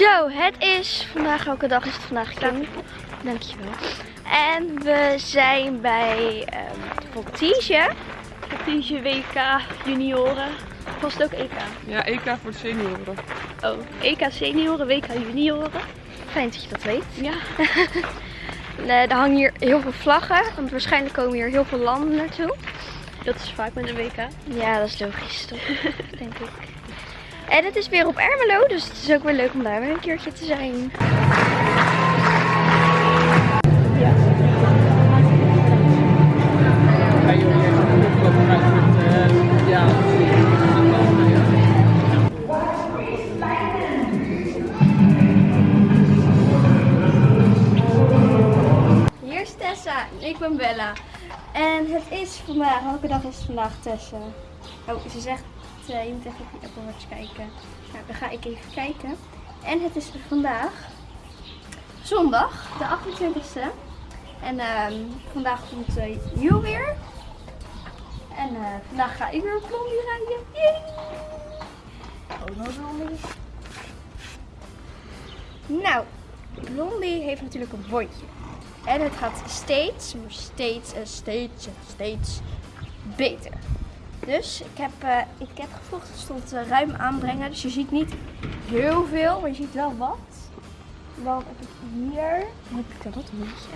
Zo, het is vandaag, elke dag is het vandaag Dank. Dankjewel. En we zijn bij um, Voltige. Voltige WK junioren. Was het ook EK? Ja, EK voor de senioren. Oh, EK senioren, WK junioren. Fijn dat je dat weet. Ja. er hangen hier heel veel vlaggen, want waarschijnlijk komen hier heel veel landen naartoe. Dat is vaak met een WK. Ja, dat is logisch toch, denk ik. En het is weer op Ermelo, dus het is ook weer leuk om daar weer een keertje te zijn. Hier is Tessa ik ben Bella. En het is vandaag, welke dag is het vandaag Tessa? Oh, ze zegt uh, je moet even op je Apple Watch kijken. Nou, dan ga ik even kijken. En het is vandaag zondag, de 28e. En uh, vandaag komt uh, weer. En uh, vandaag ga ik weer op Blondie rijden. Yay! Oh, nou Blondie. Nou, Blondie heeft natuurlijk een bondje. En het gaat steeds, steeds en steeds en steeds beter. Dus ik heb, uh, ik heb het stond uh, ruim aanbrengen. Dus je ziet niet heel veel, maar je ziet wel wat. Dan heb ik hier, heb ik dat een beetje.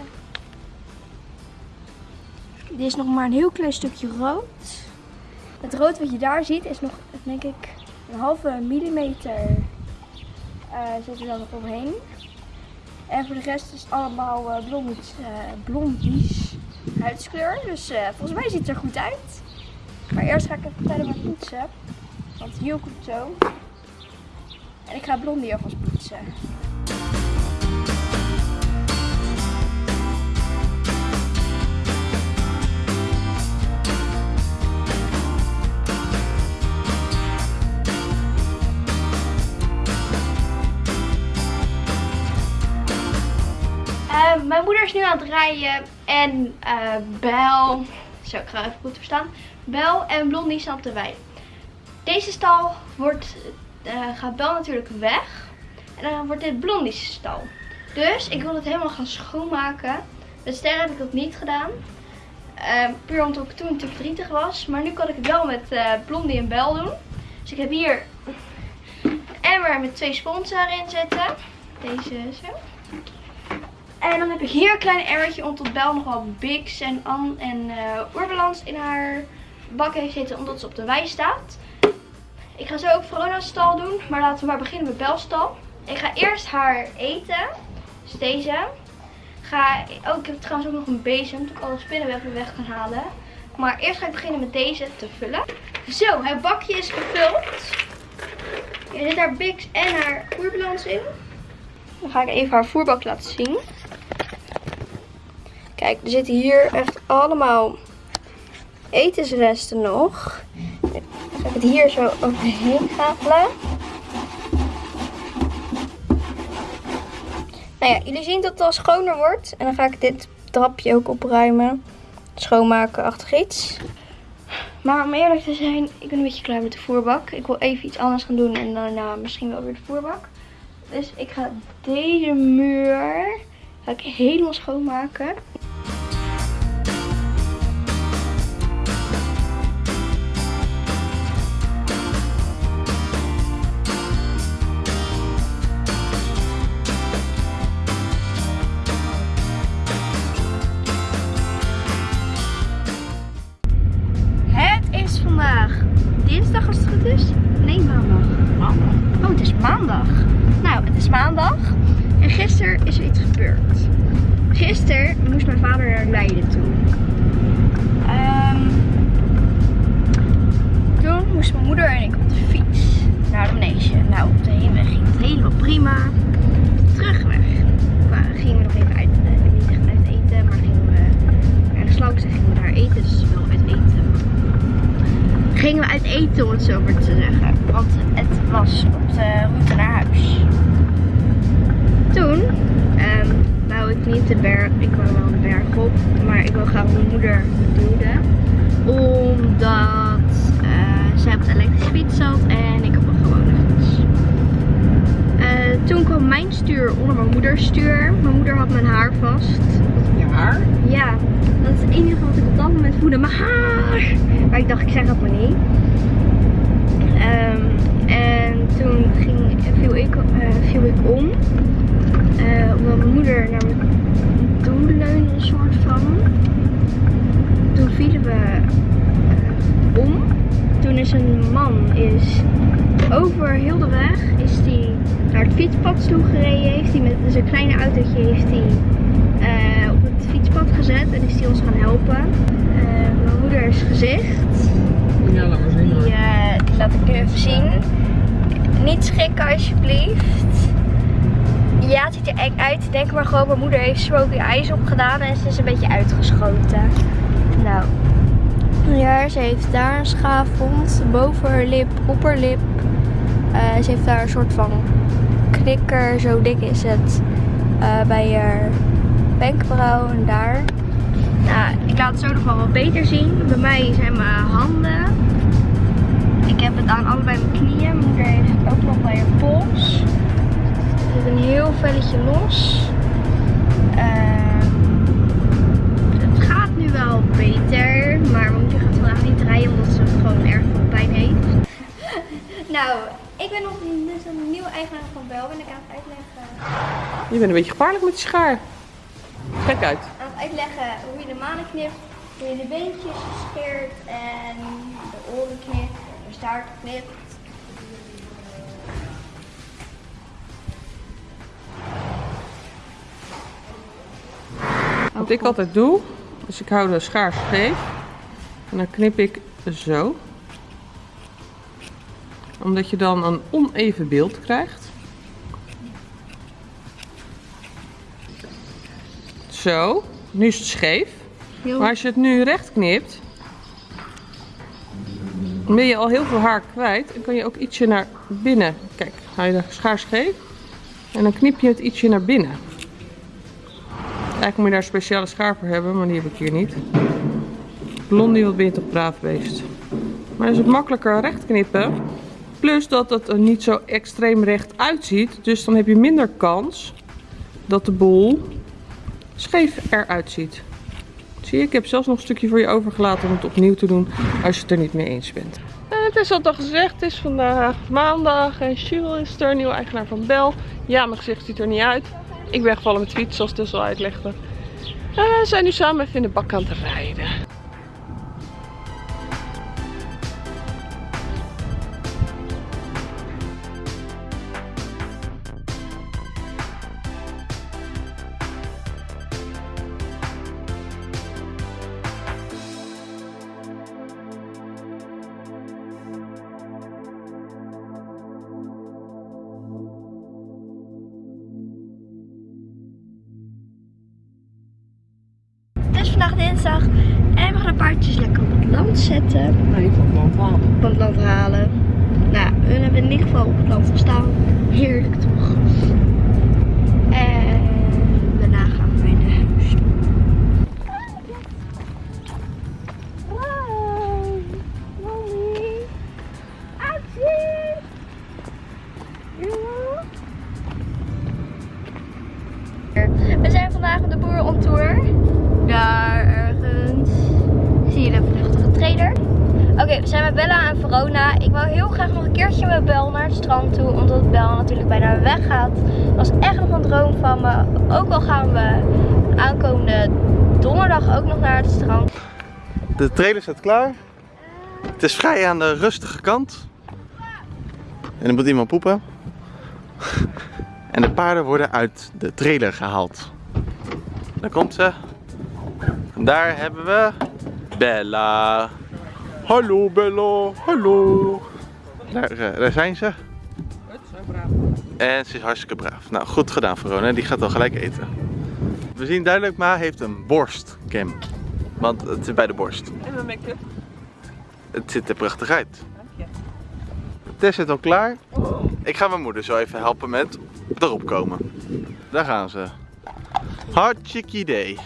Dit is nog maar een heel klein stukje rood. Het rood wat je daar ziet is nog, denk ik, een halve millimeter uh, zit er dan nog omheen. En voor de rest is het allemaal uh, blondies, blondies huidskleur. Dus volgens mij ziet het er goed uit. Maar eerst ga ik even vertellen met poetsen. Want hier komt zo. En ik ga Blondie alvast poetsen. Uh, mijn moeder is nu aan het rijden en uh, Bel, zo ik ga even goed verstaan, Bel en Blondie de wei. Deze stal wordt, uh, gaat Bel natuurlijk weg. En dan wordt dit Blondie's stal. Dus ik wil het helemaal gaan schoonmaken. Met sterren heb ik dat niet gedaan. Uh, puur omdat ik toen te verdrietig was. Maar nu kan ik het wel met uh, Blondie en Bel doen. Dus ik heb hier een emmer met twee spons erin zitten. Deze zo. En dan heb ik hier een klein emmertje omdat Bel nog wel Bix en An en uh, in haar bak heeft zitten omdat ze op de wei staat. Ik ga zo ook Verona's stal doen, maar laten we maar beginnen met Belstal. Ik ga eerst haar eten, dus deze. Ga, oh, ik heb trouwens ook nog een bezem, dat ik alle spinnenwebben weg kan halen. Maar eerst ga ik beginnen met deze te vullen. Zo, het bakje is gevuld. Er zit haar Bix en haar voerbalans in. Dan ga ik even haar voerbak laten zien. Kijk, er zitten hier echt allemaal etensresten nog. Ik ga het hier zo overheen gafelen. Nou ja, jullie zien dat het al schoner wordt. En dan ga ik dit trapje ook opruimen. Schoonmaken achter iets. Maar om eerlijk te zijn, ik ben een beetje klaar met de voerbak. Ik wil even iets anders gaan doen en daarna misschien wel weer de voerbak. Dus ik ga deze muur ik helemaal schoonmaken. En gisteren is er iets gebeurd. Gisteren moest mijn vader naar Leiden toe. Um, toen moest mijn moeder en ik op de fiets naar de manege. Nou, op de heenweg ging het helemaal prima. Terugweg gingen we nog even uit, uh, niet echt eten, maar gingen we ergens langs en gingen we daar eten. Dus wel uit eten. Gingen we uit eten om het zo maar te zeggen. Want het was op de route naar huis toen um, wou ik niet de berg, ik wou wel de berg op, maar ik wil graag mijn moeder duwen. Omdat uh, zij op de elektrische fiets zat en ik op een gewone fiets. Uh, toen kwam mijn stuur onder mijn moeders stuur. Mijn moeder had mijn haar vast. Je haar? Ja, dat is het enige wat ik op dat moment voelde. Mijn haar! Maar ik dacht, ik zeg dat maar niet. Ehm, en toen ging, viel, ik, eh, viel ik om. Eh, omdat mijn moeder naar me toe leunde, een soort van. Toen vielen we eh, om. Toen is een man is over heel de weg is die naar het fietspad toe gereden. Heeft hij met zijn kleine autootje heeft hij eh, op het fietspad gezet en is hij ons gaan helpen. Mijn moeders gezicht, Ja, laat maar zien. die, die laat ik nu even zien. Niet schrikken alsjeblieft. Ja, het ziet er eng uit. Denk maar gewoon, mijn moeder heeft smoky eyes opgedaan en ze is een beetje uitgeschoten. Nou. Ja, ze heeft daar een schaafwond. Boven haar lip, opperlip. Eh, ze heeft daar een soort van knikker. Zo dik is het. eh, bij haar wenkbrauw en daar. Nou, ik laat het zo nog wel wat beter zien. Bij mij zijn mijn handen. Ik heb het aan allebei mijn knieën. Mijn moeder heeft het ook nog bij haar pols. Er zit een heel velletje los. Ehm, het gaat nu wel beter. Maar mijn moeder gaat vandaag niet rijden omdat ze gewoon erg veel pijn heeft. nou, ik ben nog dus een nieuwe eigenaar van Bel. Ben ik aan het uitleggen. Je bent een beetje gevaarlijk met die schaar. Kijk uit. aan het uitleggen hoe je de manen knipt, hoe je de beentjes scheert en de oren knipt, de staart knipt. Wat ik altijd doe, is ik hou de schaar scheef. En dan knip ik zo. Omdat je dan een oneven beeld krijgt. Zo. Nu is het scheef. Maar als je het nu recht knipt, dan ben je al heel veel haar kwijt. En kan je ook ietsje naar binnen. Kijk, hou je de schaar scheef. En dan knip je het ietsje naar binnen. Eigenlijk moet je daar speciale schaar voor hebben, maar die heb ik hier niet. Blondie, wat ben je braaf beest. Maar is het makkelijker recht knippen. Plus dat het er niet zo extreem recht uitziet. Dus dan heb je minder kans dat de bol scheef eruit ziet. Zie je, ik heb zelfs nog een stukje voor je overgelaten om het opnieuw te doen als je het er niet mee eens bent. En het is al al gezegd, het is vandaag maandag en Jules is er, nieuwe eigenaar van Bel. Ja, mijn gezicht ziet er niet uit. Ik ben gevallen met fiets, zoals Tess al uitlegde. Eh, we zijn nu samen even in de bak aan het rijden. Vandaag dinsdag en we gaan de paardjes lekker op het land zetten. Nee, van land halen. Op het land halen. Nou, we hebben in ieder geval op het land gestaan. Heerlijk toch? Strand toe. Omdat Bel natuurlijk bijna weggaat. Dat was echt nog een droom van me. Ook al gaan we aankomende donderdag ook nog naar het strand. De trailer staat klaar. Het is vrij aan de rustige kant. En er moet iemand poepen. En de paarden worden uit de trailer gehaald. Daar komt ze. En daar hebben we Bella. Hallo Bella, hallo. Daar, eh, daar zijn ze. En ze is hartstikke braaf. Nou, goed gedaan Verona. Die gaat al gelijk eten. We zien duidelijk, Ma heeft een borstcam. Want het zit bij de borst. En mijn make-up. Het ziet er prachtig uit. Tess zit al klaar. Ik ga mijn moeder zo even helpen met erop komen. Daar gaan ze. Hartstikke idee.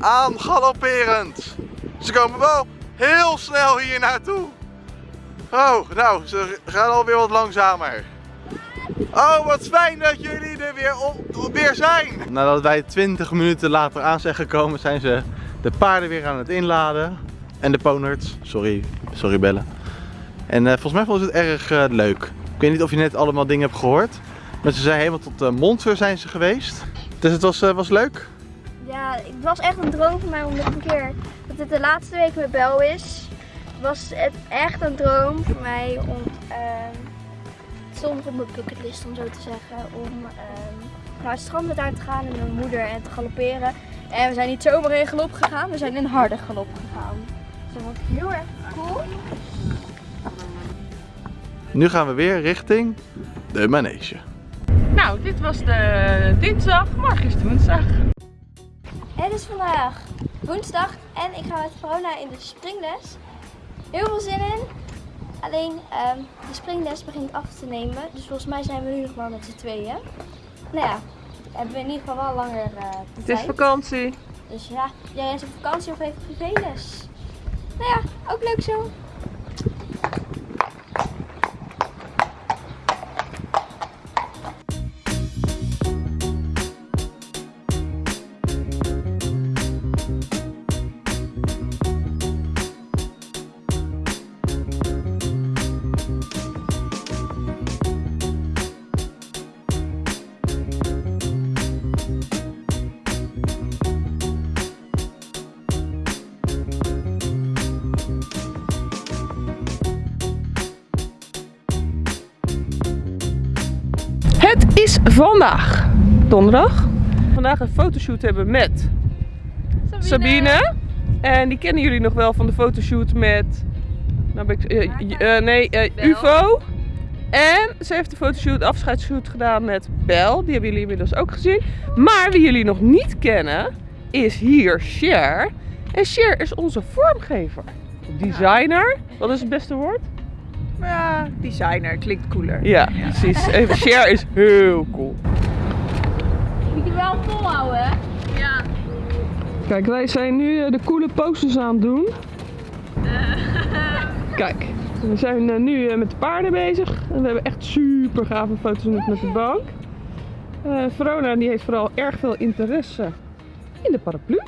Aangalopperend. Ze komen wel heel snel hier naartoe. Oh, nou, ze gaan alweer wat langzamer. Oh, wat fijn dat jullie er weer, op, weer zijn. Nadat wij 20 minuten later aan zijn gekomen, zijn ze de paarden weer aan het inladen. En de ponerts. Sorry, sorry bellen. En uh, volgens mij vonden ze het erg uh, leuk. Ik weet niet of je net allemaal dingen hebt gehoord. Maar ze zijn helemaal tot uh, Monster zijn ze geweest. Dus het was, was leuk? Ja, het was echt een droom voor mij om een keer... Dat het de laatste week met Bel is. Was het echt een droom voor mij om... Ehm, het stond op mijn bucketlist om zo te zeggen. Om ehm, naar het strand met haar te gaan en mijn moeder en te galopperen. En we zijn niet zomaar in galop gegaan, we zijn in harde galop gegaan. Dus dat was heel erg cool. Nu gaan we weer richting de manege. Nou, dit was de dinsdag, morgen is het woensdag. Het is vandaag woensdag en ik ga met Verona in de springles. Heel veel zin in. Alleen um, de springles begint af te nemen, dus volgens mij zijn we nu nog maar met z'n tweeën. Nou ja, hebben we in ieder geval wel langer uh, Het is vakantie. Dus ja, jij is op vakantie of even privéles. Nou ja, ook leuk zo. Het is vandaag donderdag. Vandaag een fotoshoot hebben met Sabine. Sabine. En die kennen jullie nog wel van de fotoshoot met... Nou ben ik, uh, uh, nee, uh, UFO. En ze heeft de fotoshoot, afscheidsshoot gedaan met Bel. Die hebben jullie inmiddels ook gezien. Maar wie jullie nog niet kennen, is hier Cher. En Cher is onze vormgever. Designer. Wat is het beste woord? Ja, designer klinkt cooler. Ja, precies. Even share is heel cool. Moet je wel volhouden, hè? Ja. Kijk, wij zijn nu eh, de coole posters aan het doen. Kijk, we zijn eh, nu eh, met de paarden bezig. En we hebben echt super gave foto's met de bank. Verona die heeft vooral erg veel interesse in de paraplu.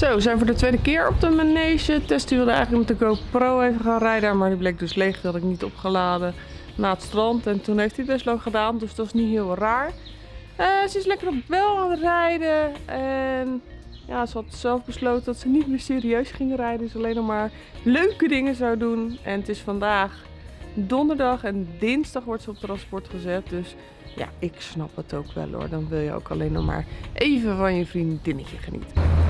Zo, we zijn voor de tweede keer op de manege. Tess wilde eigenlijk met de GoPro even gaan rijden, maar die bleek dus leeg. Die had ik niet opgeladen na het strand. En toen heeft hij best lang gedaan, dus dat is niet heel raar. Uh, ze is lekker op wel aan het rijden. En ja, ze had zelf besloten dat ze niet meer serieus ging rijden. Dus alleen nog maar leuke dingen zou doen. En het is vandaag donderdag en dinsdag wordt ze op transport gezet. Dus ja, ik snap het ook wel hoor. Dan wil je ook alleen nog maar even van je vriendinnetje genieten.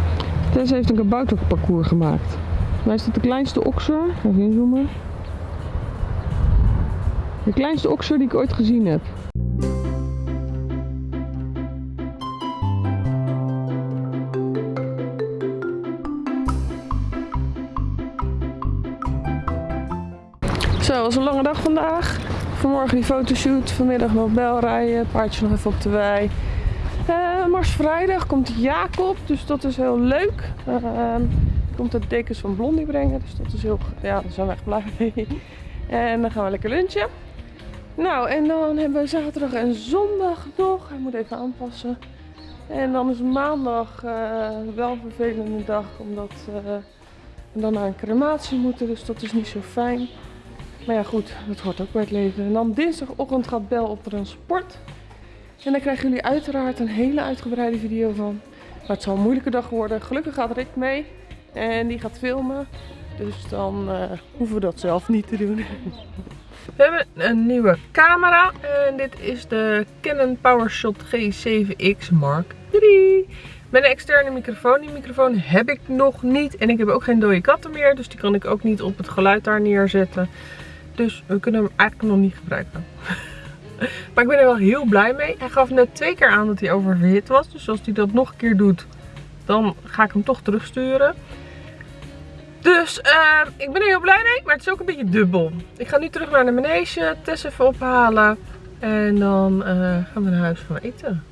Tess heeft een kabouterparcours gemaakt. Wij is de kleinste okser. Even inzoomen. De kleinste okser die ik ooit gezien heb. Zo, was een lange dag vandaag. Vanmorgen die fotoshoot, vanmiddag nog bel rijden, paardje nog even op de wei. Uh, Mars vrijdag komt Jacob, dus dat is heel leuk. Uh, komt de dekens van Blondie brengen, dus dat is heel, ja, daar zijn we echt blij mee. En dan gaan we lekker lunchen. Nou, en dan hebben we zaterdag en zondag nog. Hij moet even aanpassen. En dan is maandag uh, wel een vervelende dag, omdat we dan naar een crematie moeten, dus dat is niet zo fijn. Maar ja, goed, dat hoort ook bij het leven. En dan dinsdagochtend gaat Bel op transport. En daar krijgen jullie uiteraard een hele uitgebreide video van. Maar het zal een moeilijke dag worden. Gelukkig gaat Rick mee en die gaat filmen. Dus dan uh, hoeven we dat zelf niet te doen. We hebben een nieuwe camera en dit is de Canon PowerShot G7X Mark III. Met een externe microfoon. Die microfoon heb ik nog niet en ik heb ook geen dode katten meer. Dus die kan ik ook niet op het geluid daar neerzetten. Dus we kunnen hem eigenlijk nog niet gebruiken. Maar ik ben er wel heel blij mee. Hij gaf net twee keer aan dat hij oververhit was. Dus als hij dat nog een keer doet, dan ga ik hem toch terugsturen. Dus uh, ik ben er heel blij mee, maar het is ook een beetje dubbel. Ik ga nu terug naar de manege, Tess even ophalen. En dan uh, gaan we naar huis gaan eten.